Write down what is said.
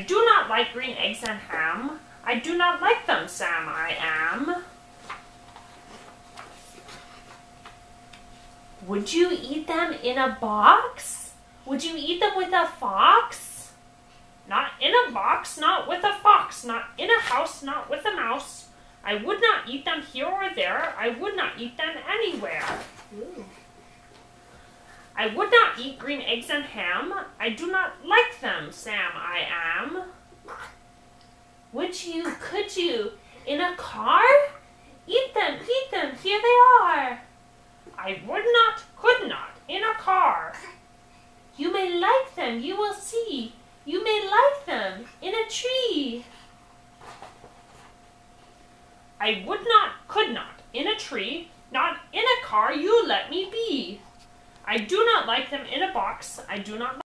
I do not like green eggs and ham. I do not like them, Sam, I am. Would you eat them in a box? Would you eat them with a fox? Not in a box, not with a fox, not in a house, not with a mouse. I would not eat them here or there. I would not eat them anywhere. Ooh. I would not eat green eggs and ham. I do not like them, Sam, I am. You, could you, in a car? Eat them, eat them, here they are. I would not, could not, in a car. You may like them, you will see. You may like them in a tree. I would not, could not, in a tree, not in a car, you let me be. I do not like them in a box. I do not